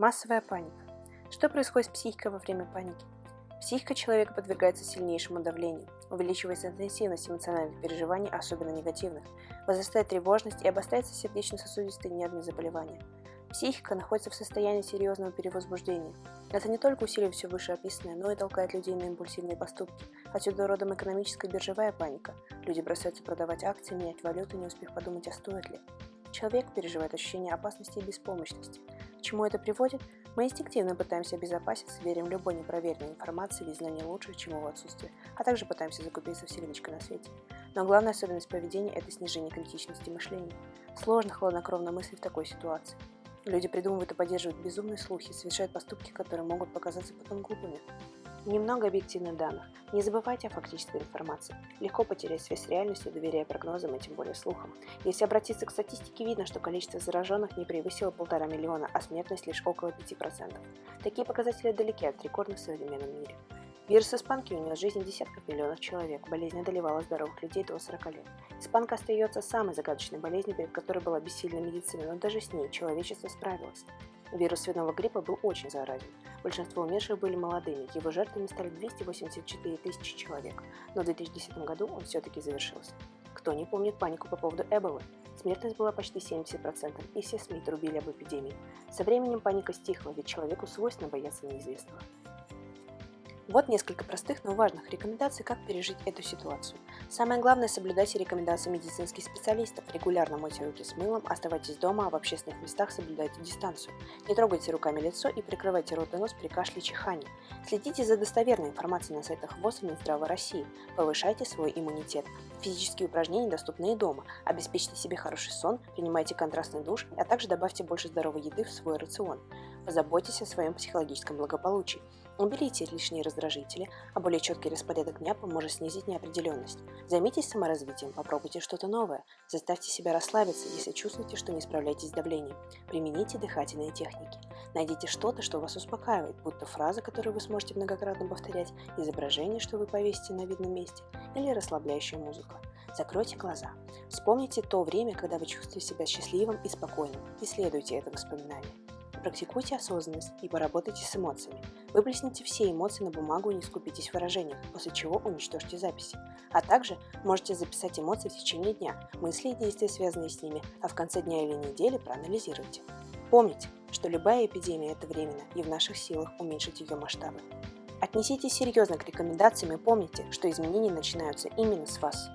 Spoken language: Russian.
Массовая паника. Что происходит с психикой во время паники? Психика человека подвергается сильнейшему давлению, увеличивается интенсивность эмоциональных переживаний, особенно негативных, возрастает тревожность и обостряется сердечно-сосудистые нервные заболевания. Психика находится в состоянии серьезного перевозбуждения. Это не только усиливает все вышеописанное, но и толкает людей на импульсивные поступки. Отсюда родом экономическая биржевая паника. Люди бросаются продавать акции, менять валюту, не успев подумать, а стоит ли. Человек переживает ощущение опасности и беспомощности. К чему это приводит? Мы инстинктивно пытаемся обезопаситься, верим любой непроверенной информации или знанию лучше, чем его отсутствие, а также пытаемся закупиться в сердечко на свете. Но главная особенность поведения – это снижение критичности мышления. Сложно хладнокровно мыслить в такой ситуации. Люди придумывают и поддерживают безумные слухи, совершают поступки, которые могут показаться потом глупыми. Немного объективных данных. Не забывайте о фактической информации. Легко потерять связь с реальностью, доверяя прогнозам и тем более слухам. Если обратиться к статистике, видно, что количество зараженных не превысило полтора миллиона, а смертность лишь около 5%. Такие показатели далеки от рекордных в современном мире. Вирус испанки унес жизни десятков миллионов человек. Болезнь одолевала здоровых людей до 40 лет. Испанка остается самой загадочной болезнью, перед которой была бессильна медицина, но даже с ней человечество справилось. Вирус свиного гриппа был очень заразен. Большинство умерших были молодыми, его жертвами стали 284 тысячи человек, но в 2010 году он все-таки завершился. Кто не помнит панику по поводу Эболы? Смертность была почти 70%, и все СМИ трубили об эпидемии. Со временем паника стихла, ведь человеку свойственно бояться неизвестного. Вот несколько простых, но важных рекомендаций, как пережить эту ситуацию. Самое главное – соблюдайте рекомендации медицинских специалистов. Регулярно мойте руки с мылом, оставайтесь дома, а в общественных местах соблюдайте дистанцию. Не трогайте руками лицо и прикрывайте рот и нос при кашле и чихании. Следите за достоверной информацией на сайтах ВОЗ и Минздрава России. Повышайте свой иммунитет. Физические упражнения доступны и дома. Обеспечьте себе хороший сон, принимайте контрастный душ, а также добавьте больше здоровой еды в свой рацион. Позаботьтесь о своем психологическом благополучии. Уберите лишние раздражители, а более четкий распорядок дня поможет снизить неопределенность. Займитесь саморазвитием, попробуйте что-то новое. Заставьте себя расслабиться, если чувствуете, что не справляетесь с давлением. Примените дыхательные техники. Найдите что-то, что вас успокаивает, будто фраза, которую вы сможете многократно повторять, изображение, что вы повесите на видном месте, или расслабляющая музыка. Закройте глаза. Вспомните то время, когда вы чувствуете себя счастливым и спокойным, и следуйте это воспоминание. Практикуйте осознанность и поработайте с эмоциями. Выплесните все эмоции на бумагу и не скупитесь в выражениях, после чего уничтожьте записи. А также можете записать эмоции в течение дня, мысли и действия, связанные с ними, а в конце дня или недели проанализируйте. Помните, что любая эпидемия – это временно, и в наших силах уменьшить ее масштабы. Отнеситесь серьезно к рекомендациям и помните, что изменения начинаются именно с вас.